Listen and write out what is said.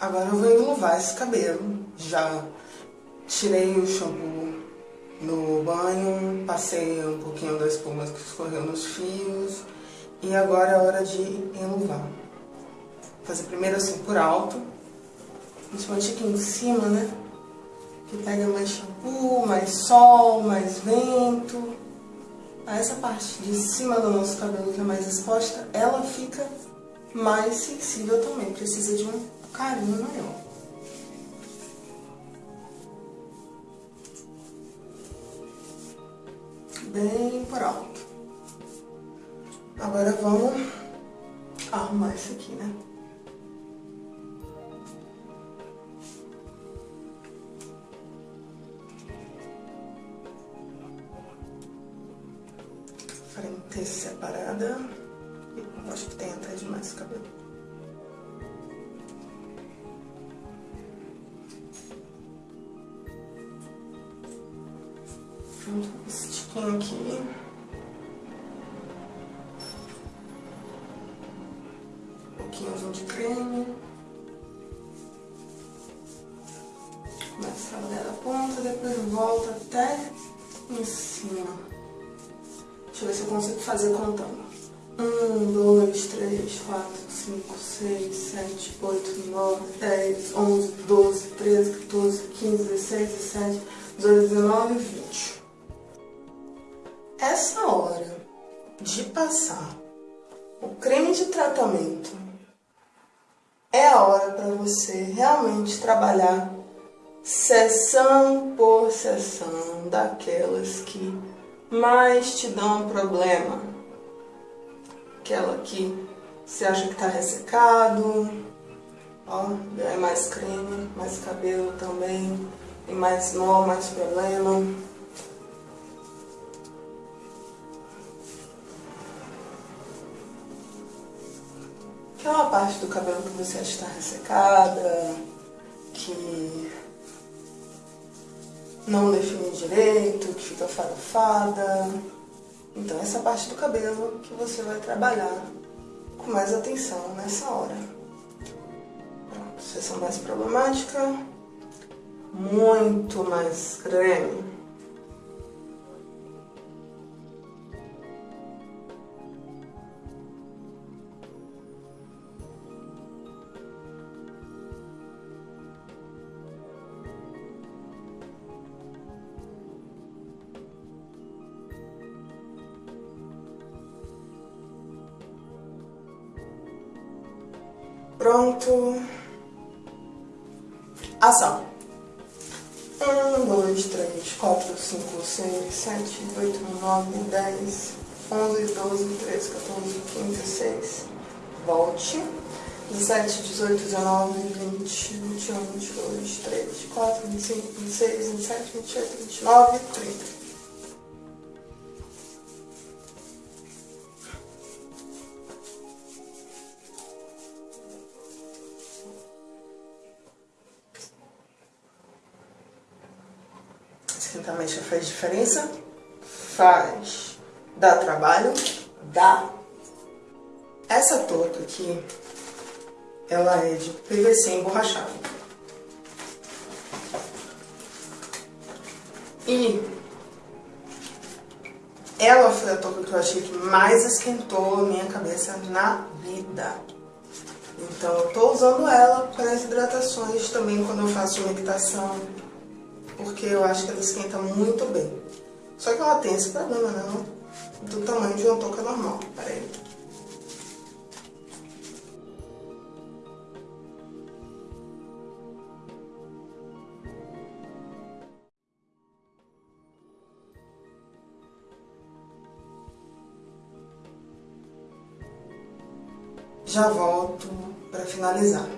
Agora eu vou enluvar esse cabelo. Já tirei o shampoo no banho, passei um pouquinho da espuma que escorreu nos fios. E agora é hora de enluvar. Fazer primeiro assim por alto, principalmente aqui em cima, né? Que pega mais shampoo, mais sol, mais vento. Essa parte de cima do nosso cabelo que é mais exposta, ela fica mais sensível também. Precisa de um carinho maior. Bem por alto. Agora vamos arrumar isso aqui, né? Frente separada. Acho que tem até demais cabelo. Esse tiquinho aqui. Um pouquinho de creme. Começa a trabalhar da ponta, depois volta até em cima. Deixa eu ver se eu consigo fazer contando. Um, dois, três, quatro, cinco, seis, sete, oito, nove, dez, onze, doze, treze, 14, 15, 16, 17, 18, 19, 20 essa hora de passar o creme de tratamento é a hora para você realmente trabalhar sessão por sessão daquelas que mais te dão problema. Aquela que você acha que está ressecado, ó, é mais creme, mais cabelo também, tem mais nó, mais problema. Aquela parte do cabelo que você está ressecada, que não define direito, que fica farofada. Então essa parte do cabelo que você vai trabalhar com mais atenção nessa hora. Pronto, sessão mais problemática, muito mais creme. Pronto. Ação. Um, dois, três, quatro, cinco, seis, sete, oito, nove, dez, onze, doze, treze, 14, 15, 16. Volte. 17, 18, 19, 20, 21, 22, 23, 24, 25, 26, 27, 28, 29, 30. Já faz diferença? Faz. Dá trabalho? Dá. Essa touca aqui, ela é de PVC emborrachado. E ela foi a touca que eu achei que mais esquentou a minha cabeça na vida. Então eu tô usando ela para as hidratações também quando eu faço meditação porque eu acho que ela esquenta muito bem. Só que ela tem esse problema, né? Do tamanho de uma touca normal. Pera aí. Já volto para finalizar.